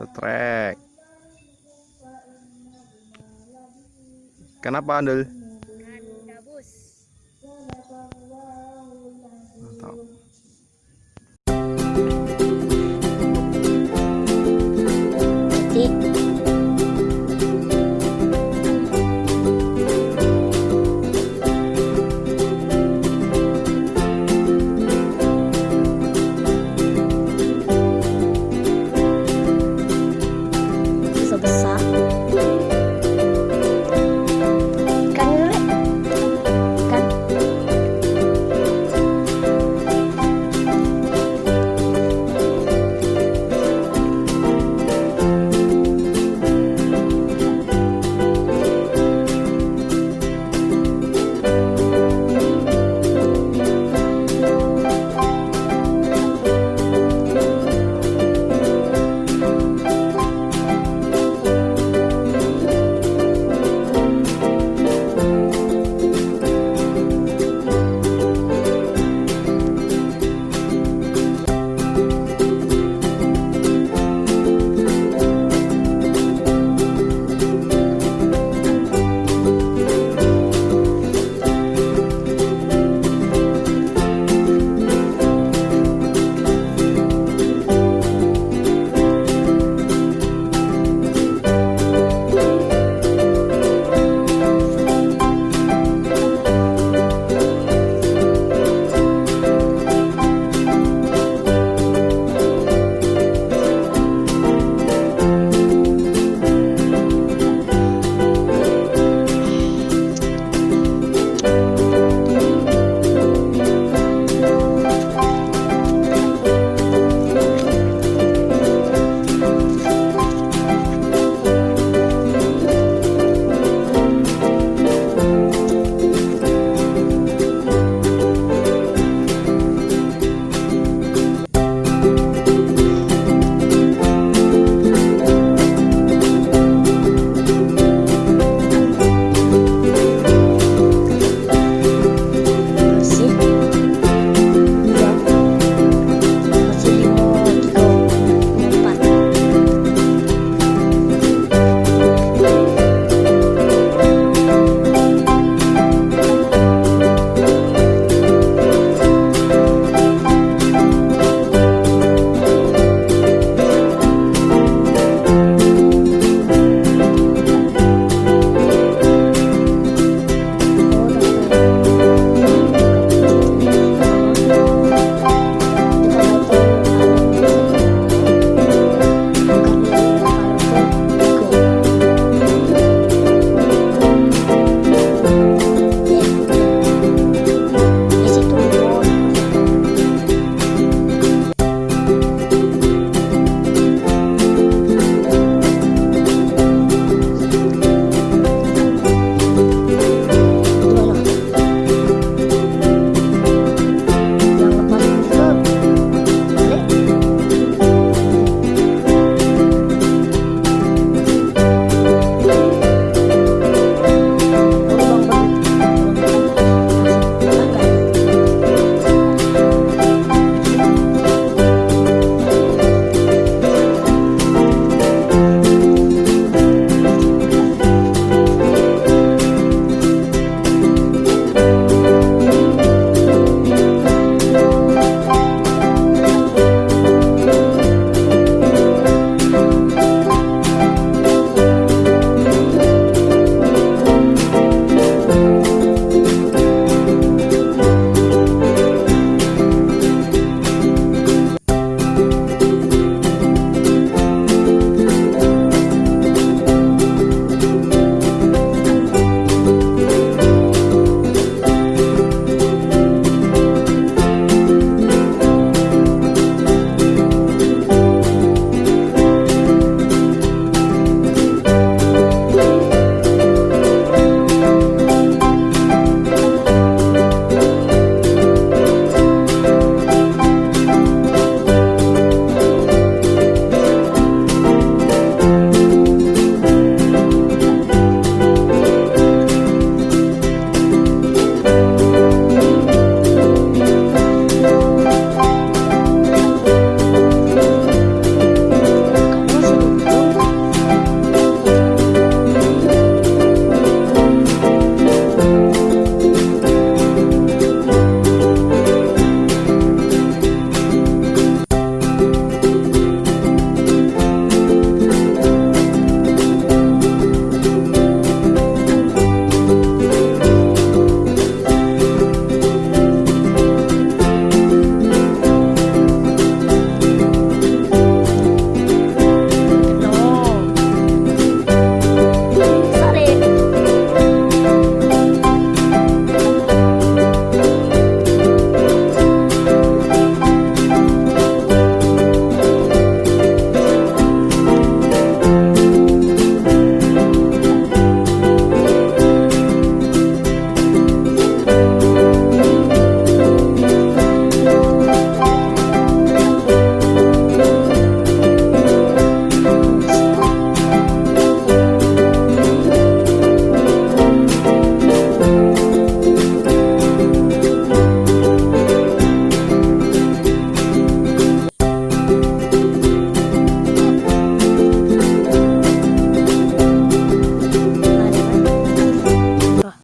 setrek. Kenapa andel?